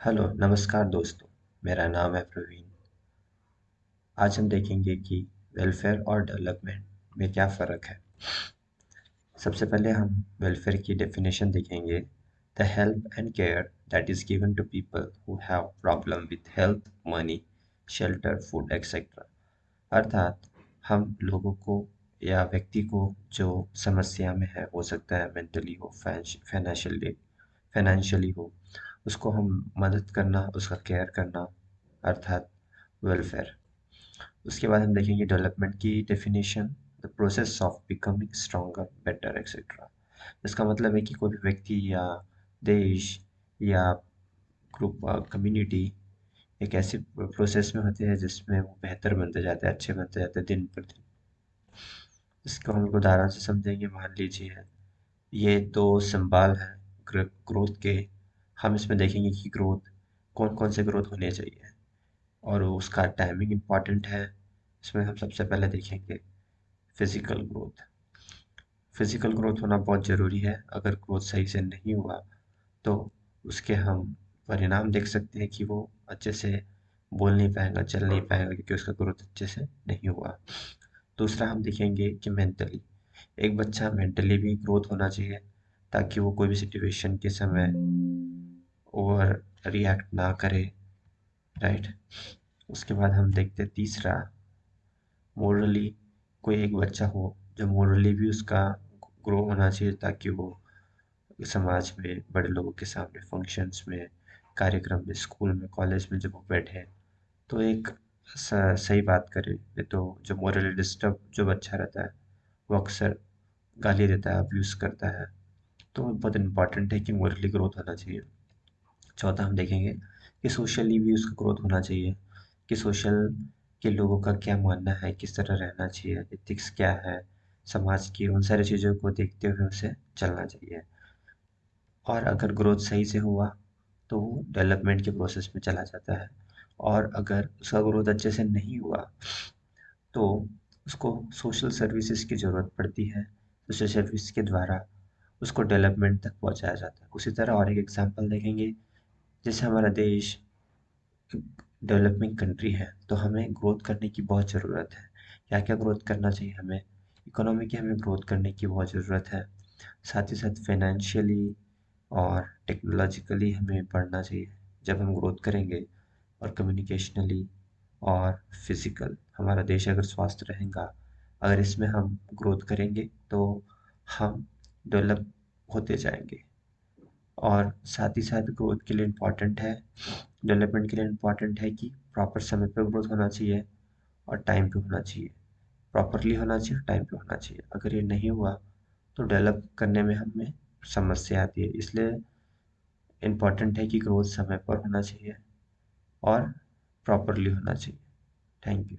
Hello, नमस्कार दोस्तों। मेरा नाम है प्रवीण। आज हम देखेंगे कि वेलफेयर और डेवलपमेंट में क्या फ़र्क है। सबसे पहले हम वेलफेयर की डेफिनेशन देखेंगे। The help and care that is given to people who have problem with health money shelter food etcetera अर्थात हम लोगों को या व्यक्ति को जो समस्या में है, हो सकता है मेंटली हो फाइनेंशियली फाइनेंशियली हो उसको हम मदद करना, उसका केयर करना, अर्थात वेलफेयर उसके बाद हम देखेंगे डेवलपमेंट की definition the process of becoming stronger better etcetera इसका मतलब है कि कोई भी व्यक्ति या देश या ग्रुप कम्युनिटी एक ऐसी प्रोसेस में होते हैं जिसमें वो बेहतर बनते जाते हैं, अच्छे बनते जाते हैं दिन पर दिन. इसको हम उदाहरण से समझेंगे, मान लीजिए, ये दो सिंबल हैं ग्रोथ के हम इसमें देखेंगे कि ग्रोथ, कौन कौन से ग्रोथ होने चाहिए। और उसका टाइमिंग इंपॉर्टेंट है। इसमें हम सबसे पहले देखेंगे फ़िज़िकल ग्रोथ फ़िज़िकल ग्रोथ होना बहुत ज़रूरी है। अगर ग्रोथ सही से नहीं हुआ तो उसके हम परिणाम देख सकते हैं कि वो अच्छे से बोल नहीं पाएगा, चल नहीं पाएगा, क्योंकि उसका ग्रोथ अच्छे से नहीं हुआ। दूसरा हम देखेंगे कि मेंटली एक बच्चा मेंटली भी ग्रोथ होना चाहिए, ताकि वो कोई भी सिचुएशन के समय ओवर रिएक्ट ना करे, राइट? उसके बाद हम देखते हैं तीसरा। मोरली कोई एक बच्चा हो जो मोरली भी उसका ग्रो होना चाहिए ताकि वो समाज में बड़े लोगों के सामने फ़ंक्शंस में, कार्यक्रम में स्कूल में कॉलेज में जब वो बैठे तो एक सही बात करे। तो जो मोरली डिस्टर्ब जो बच्चा रहता है, वो अक्सर गाली देता है अब्यूज़ करता है। तो बहुत इंपॉर्टेंट है कि मोरली ग्रोथ होना चाहिए। चौथा हम देखेंगे कि सोशली भी उसका ग्रोथ होना चाहिए, कि सोशल के लोगों का क्या मानना है, किस तरह रहना चाहिए एथिक्स क्या है, समाज की उन सारी चीज़ों को देखते हुए उसे चलना चाहिए। और अगर ग्रोथ सही से हुआ तो वो डेवलपमेंट के प्रोसेस में चला जाता है। और अगर उसका ग्रोथ अच्छे से नहीं हुआ तो उसको सोशल सर्विसेज़ की ज़रूरत पड़ती है। सोशल सर्विस के द्वारा उसको डेवलपमेंट तक पहुँचाया जाता है। उसी तरह और एक एग्जांपल देखेंगे जैसे हमारा देश डेवलपिंग कंट्री है तो हमें ग्रोथ करने की बहुत ज़रूरत है। क्या क्या ग्रोथ करना चाहिए हमें? इकोनॉमी की हमें ग्रोथ करने की बहुत ज़रूरत है। साथ ही साथ फाइनेंशियली और टेक्नोलॉजिकली हमें बढ़ना चाहिए। जब हम ग्रोथ करेंगे और कम्युनिकेशनली और फ़िज़िकल हमारा देश अगर स्वस्थ रहेगा, अगर इसमें हम ग्रोथ करेंगे तो हम डेवलप होते जाएँगे। और साथ ही साथ ग्रोथ के लिए इंपॉर्टेंट है डेवलपमेंट के लिए इंपॉर्टेंट है कि प्रॉपर समय पर ग्रोथ होना चाहिए और टाइम पे होना चाहिए। प्रॉपरली होना चाहिए टाइम पे होना चाहिए। अगर ये नहीं हुआ तो डेवलप करने में हमें समस्या आती है। इसलिए इंपॉर्टेंट है कि ग्रोथ समय पर होना चाहिए और प्रॉपरली होना चाहिए। Thank you